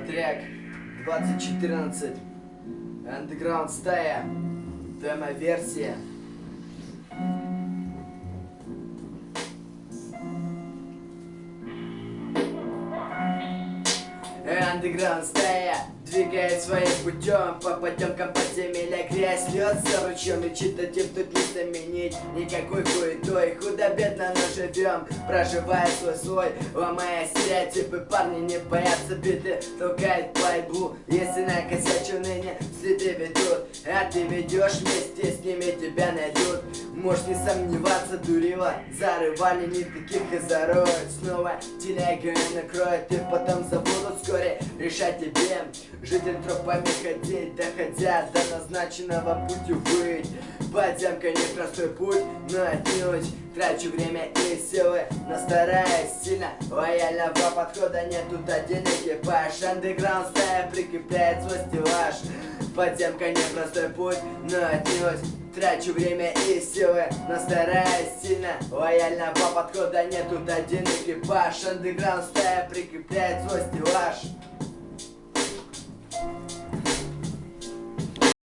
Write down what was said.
трек 2014 Underground стая. Демо-версия Underground стая Двигает своим путем по потемкам подземелья Грязь льется ручьем и читатив тут не заменить Никакой хуетой, худо-бедно но живем Проживая свой слой, ломая стереотипы Парни не боятся биты, толкает борьбу Если накосячу ныне, следы ведут. А ты ведешь вместе с ними, тебя найдут. Можешь не сомневаться, дурила Зарывали не таких и зароют Снова телега накроет И потом забудут вскоре решать тебе. Жить тропами ходить, доходя до назначенного пути быть. Подземка непростой путь, но отнюдь. Трачу время и силы, но стараюсь сильно. Лояльного подхода нет, тут один экипаж Андеграунд стая прикрепляет свой стеллаж. Подземка непростой путь, но отнюдь. Трачу время и силы, но стараюсь сильно. Лояльного подхода нет, тут один экипаж Андеграунд стая прикрепляет свой стеллаж